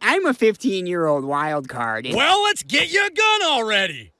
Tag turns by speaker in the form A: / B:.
A: I'm a 15 year old wild card.
B: Well, let's get you a gun already.